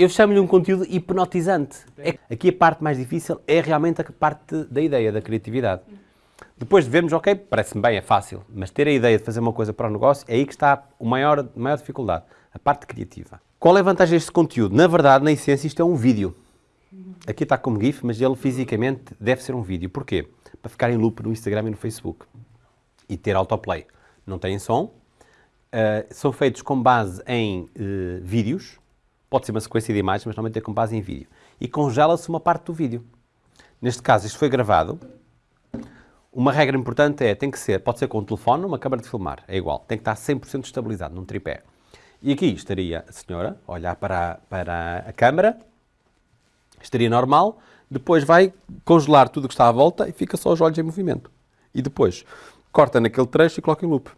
Eu chamo-lhe um conteúdo hipnotizante. É, aqui a parte mais difícil é realmente a parte da ideia, da criatividade. Depois de vermos, ok, parece-me bem, é fácil, mas ter a ideia de fazer uma coisa para o negócio é aí que está a maior, maior dificuldade, a parte criativa. Qual é a vantagem deste conteúdo? Na verdade, na essência, isto é um vídeo. Aqui está como GIF, mas ele fisicamente deve ser um vídeo. Porquê? Para ficar em loop no Instagram e no Facebook. E ter autoplay. Não têm som. Uh, são feitos com base em uh, vídeos. Pode ser uma sequência de imagens, mas normalmente é com base em vídeo. E congela-se uma parte do vídeo. Neste caso, isto foi gravado. Uma regra importante é, tem que ser, pode ser com um telefone, uma câmara de filmar, é igual. Tem que estar 100% estabilizado num tripé. E aqui estaria a senhora a olhar para, a, para a câmara, estaria normal, depois vai congelar tudo o que está à volta e fica só os olhos em movimento. E depois corta naquele trecho e coloca em loop.